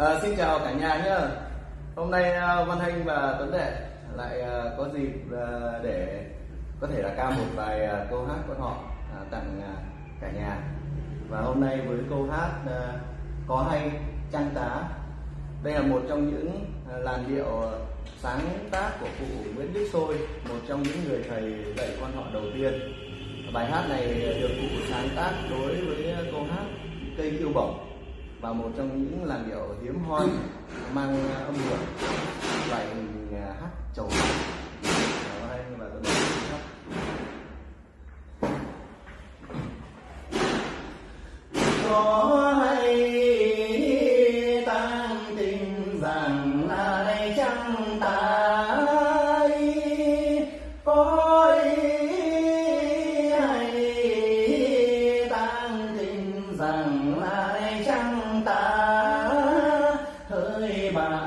À, xin chào cả nhà nhé. Hôm nay ờ, Văn Thanh và Tuấn Đệ lại ờ, có dịp để có thể là ca một vài câu hát của họ tặng cả nhà. Và hôm nay với câu hát có hay trăng tá. Đây là một trong những làn điệu sáng tác của cụ Nguyễn Đức Sôi, một trong những người thầy dạy quan họ đầu tiên. Bài hát này được cụ sáng tác đối với câu hát cây kiêu bổng và một trong những làn điệu hiếm hoi mang ờ, âm hưởng loại hình ờ, hát chầu Đó, và tôi nói hát.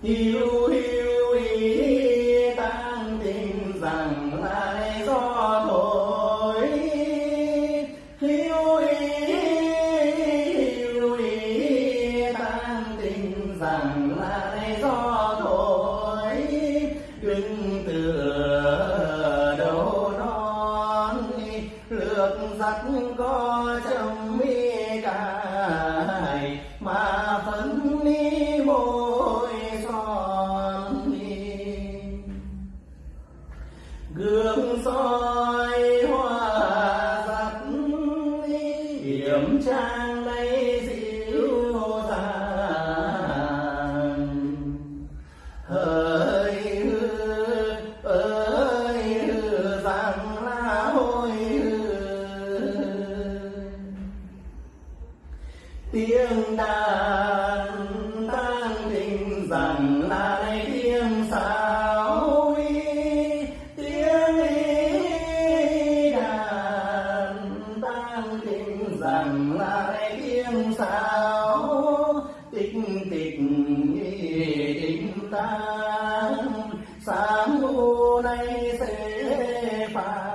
You. Gương soi hoa giặt điểm trang rằng lại đây sao tích tích tình tan. Sáng u nay sẽ phải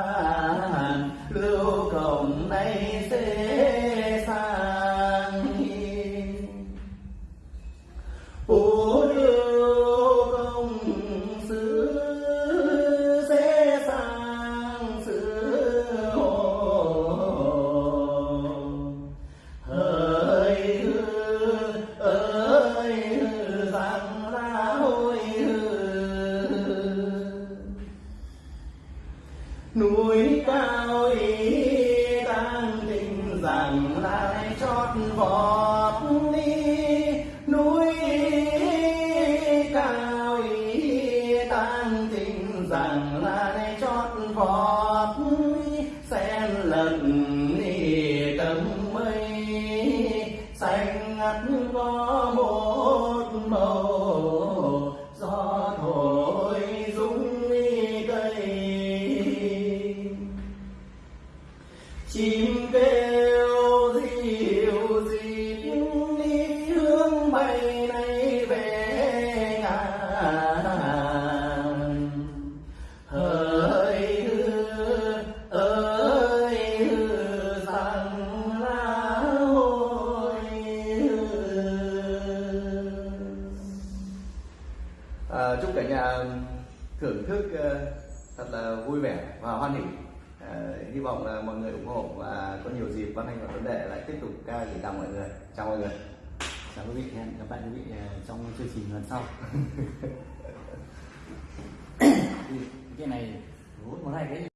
cao ý tăng tình rằng lại chót vọt đi. Núi cao ý tăng tình rằng lại chót vọt sen lần đi tầm mây, xanh ngắt có một màu thưởng thức ờ, thật là vui vẻ và hoan hỉ. À, hy vọng là mọi người ủng hộ và có nhiều dịp văn anh và vấn đề lại tiếp tục ca gửi tặng mọi người. Chào mọi người. Chào quý vị hẹn gặp lại quý vị ờ, trong chương trình lần sau. Cái này một hai cái